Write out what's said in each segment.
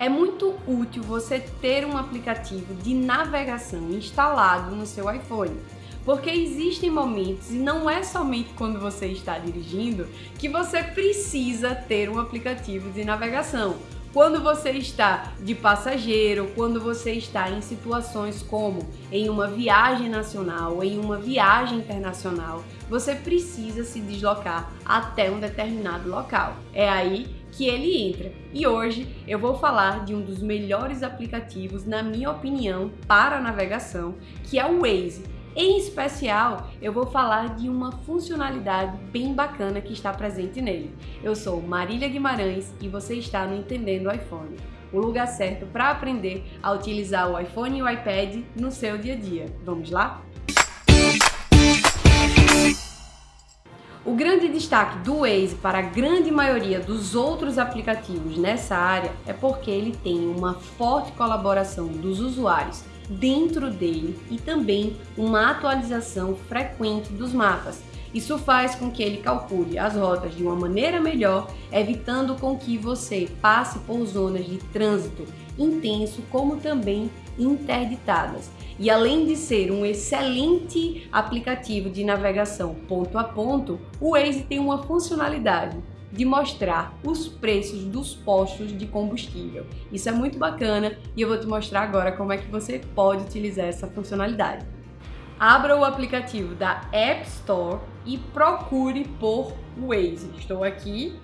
É muito útil você ter um aplicativo de navegação instalado no seu iPhone. Porque existem momentos, e não é somente quando você está dirigindo, que você precisa ter um aplicativo de navegação. Quando você está de passageiro, quando você está em situações como em uma viagem nacional, em uma viagem internacional, você precisa se deslocar até um determinado local. É aí que ele entra. E hoje eu vou falar de um dos melhores aplicativos, na minha opinião, para navegação, que é o Waze. Em especial, eu vou falar de uma funcionalidade bem bacana que está presente nele. Eu sou Marília Guimarães e você está no Entendendo iPhone, o lugar certo para aprender a utilizar o iPhone e o iPad no seu dia a dia. Vamos lá? O grande destaque do Waze para a grande maioria dos outros aplicativos nessa área é porque ele tem uma forte colaboração dos usuários dentro dele e também uma atualização frequente dos mapas. Isso faz com que ele calcule as rotas de uma maneira melhor, evitando com que você passe por zonas de trânsito intenso, como também interditadas. E além de ser um excelente aplicativo de navegação ponto a ponto, o Waze tem uma funcionalidade de mostrar os preços dos postos de combustível. Isso é muito bacana e eu vou te mostrar agora como é que você pode utilizar essa funcionalidade. Abra o aplicativo da App Store e procure por Waze. Estou aqui,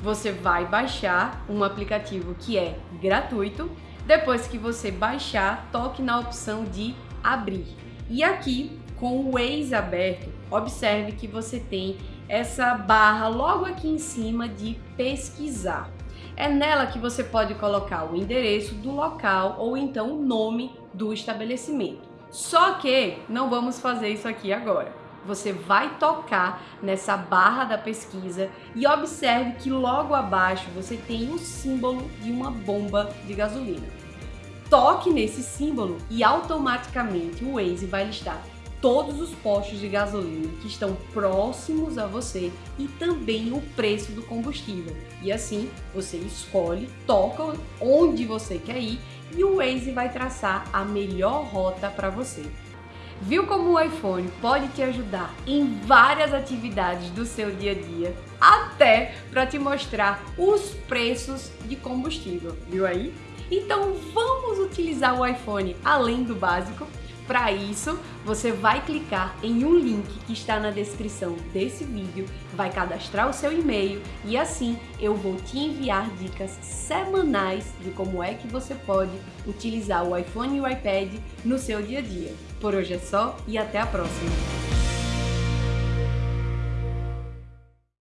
você vai baixar um aplicativo que é gratuito. Depois que você baixar, toque na opção de abrir. E aqui, com o Waze aberto, observe que você tem essa barra logo aqui em cima de pesquisar. É nela que você pode colocar o endereço do local ou então o nome do estabelecimento. Só que não vamos fazer isso aqui agora. Você vai tocar nessa barra da pesquisa e observe que logo abaixo você tem o símbolo de uma bomba de gasolina. Toque nesse símbolo e automaticamente o Waze vai listar todos os postos de gasolina que estão próximos a você e também o preço do combustível. E assim você escolhe, toca onde você quer ir e o Waze vai traçar a melhor rota para você. Viu como o iPhone pode te ajudar em várias atividades do seu dia a dia, até para te mostrar os preços de combustível, viu aí? Então vamos utilizar o iPhone além do básico para isso, você vai clicar em um link que está na descrição desse vídeo, vai cadastrar o seu e-mail e assim eu vou te enviar dicas semanais de como é que você pode utilizar o iPhone e o iPad no seu dia a dia. Por hoje é só e até a próxima!